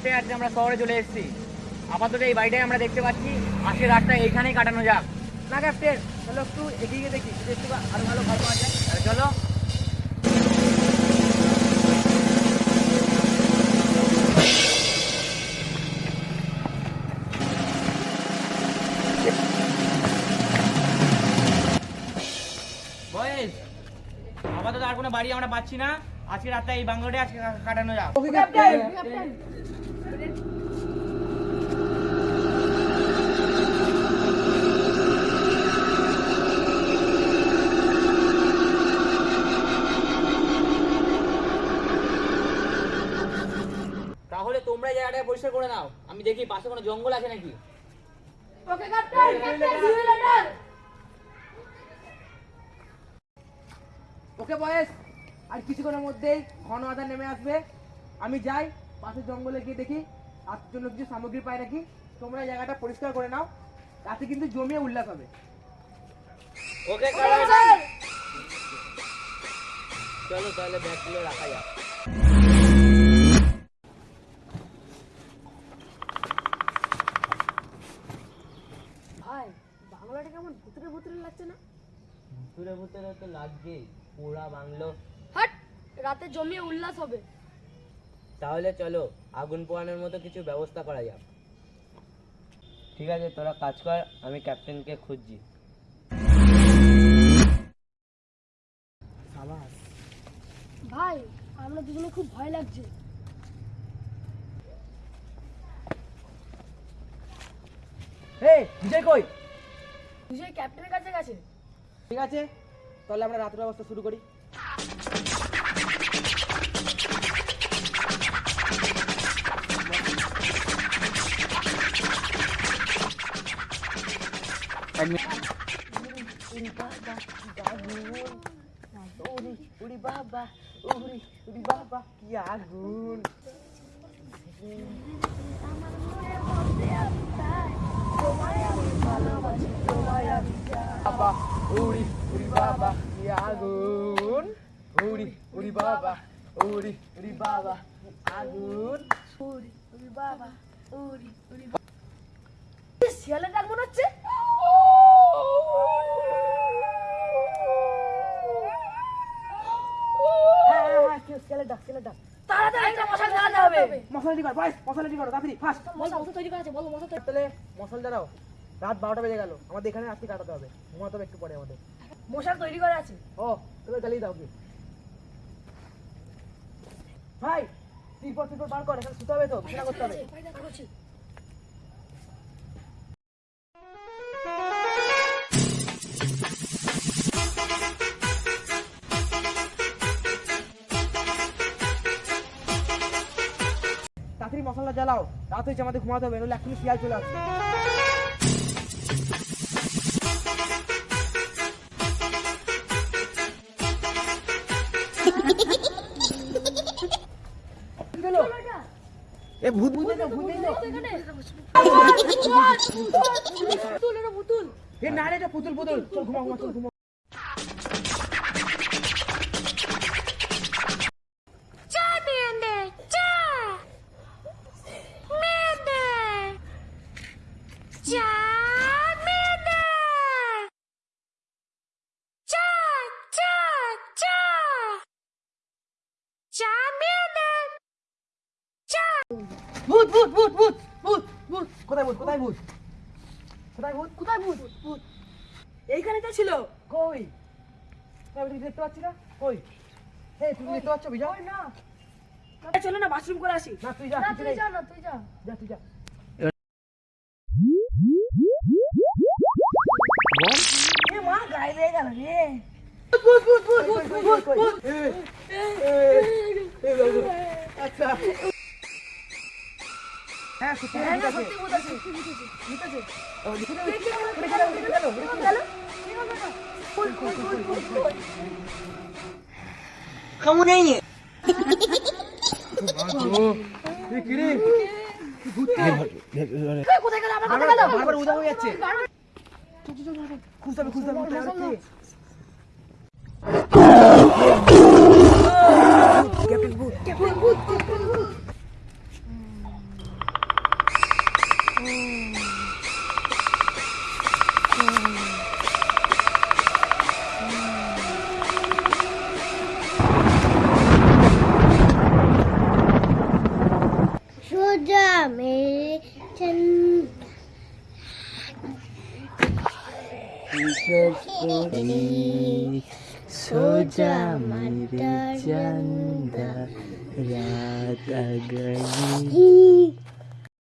হাঁটতে হাঁটতে আমরা শহরে চলে এসেছি। আপাতত এই বাড়িটাই আমরা দেখতে পাচ্ছি। আজকে রাতটা এইখানেই কাটানো যাক। না, ক্যাপ্টেন, চলো একটু এগিয়ে গিয়ে দেখি। একটু আরও ভালো ঘর আছে চলো। আপাতত আর কোনো বাড়ি আমরা পাচ্ছি না। আজকে রাতটা এই বাংলোতে আজকে কাটানো যাক। তোমরা জায়গাটা পরিষ্কার করে নাও। আমি দেখি পাশে কোনো জঙ্গল আছে নাকি? Okay captain captain later okay boys. আর কিছুক্ষণের মধ্যেই ঘন আধার নেমে আসবে। আমি যাই পাশের জঙ্গলে গিয়ে দেখি। তার জন্য কিছু সামগ্রী পাই নাকি? তোমরা জায়গাটা পরিষ্কার করে নাও। তাতে কিন্তু জমিয়ে উল্লাস হবে। ওকে চলো তাহলে ব্যাগগুলো রাখা যাক ভাই বাংলাটা কেমন ভুতুরে ভুতুরে লাগছে না? ভুতুরে ভুতুরে তো লাগবেই পোড়া বাংলো। হাট রাতে জমিয়ে উল্লাস হবে। তাহলে চলো আগুন পোয়ানোর মতো কিছু ব্যবস্থা করা যাক। ঠিক আছে তোরা কাজ কর আমি ক্যাপ্টেনকে খুঁজছি। ভাই আমরা দুজনে খুব ভয় লাগছে। হে বিজয় কই? বিজয় ক্যাপ্টেনের কাছে গেছে। ঠিক আছে তাহলে আমরা রাতের ব্যবস্থা শুরু করি। উড়ি বাবা উড়ি উড়ি বাবা কি আগুন বাবা উড়ি উড়ি বাবা কি আগুন। উড়ি উড়ি বাবা উড়ি উড়ি বাবা আগুন। উড়ি উড়ি বাবা উড়ি উড়ি শিয়ালের ডাক মনে হচ্ছে? হ্যাঁ হ্যাঁ হ্যাঁ ছেলে ডাক ছেলে ডাক। মশাল তৈরি করা আছে বলো মশা তাহলে মশলা দাঁড়াও রাত বারোটা বেজে গেল। আমাদের এখানে রাত্রি কাটাতে হবে। ঘুমাতে হবে একটু পরে আমাদের। মশাল তৈরি করা আছে? ও তুমি জ্বালিয়ে দাও কি ভাই তিরপর তিরপর বার কর এখানে শুতে হবে তো বিছানা করতে হবে। তাড়াতাড়ি মশলা জ্বালাও। রাত হয়েছে আমাদের ঘুমাতে হবে নইলে এখনই শিয়াল চলে আসবে। এ ভূত ভূত পুতুল পুতুল। এ না রে, এটা পুতুল পুতুল। চল ঘুমা ঘুমা চল ঘুমা ভূত ভূত ভূত ভূত ভূত ভূত কোথায় ভূত কোথায় ভূত কোথায় ভূত কোথায় ভূত ভূত এইখানে তো ছিল কই দেখতে পাচ্ছি না কই হে তুমি দেখতে পাচ্ছ বিজয় না চলো না বাথরুম করে আসি না তুই যা তুই। যা না তুই যা যা তুই যা মা গায়ে লেগে গেল রে আচ্ছা হ্যাঁ সত্যি হ্যাঁ সত্যি ভূত আছে সত্যি ভূত আছে ভূত আছে ও, দেখে নাও, দেখে নাও, দেখে নাও, দেখে নাও, দেখে নাও। গেল ফুল ফুল ফুল ফুল ফুল ও, এ কি রে? ভূত কে? কোথায় গেল আমার কোথায় গেল বারবার উদা হয়ে যাচ্ছে খুঁজতে হবে খুঁজতে হবে? ক্যাপ্টেন ভূত ক্যাপ্টেন ভূত 소자 매천 소자만 들잔다. 라다가니.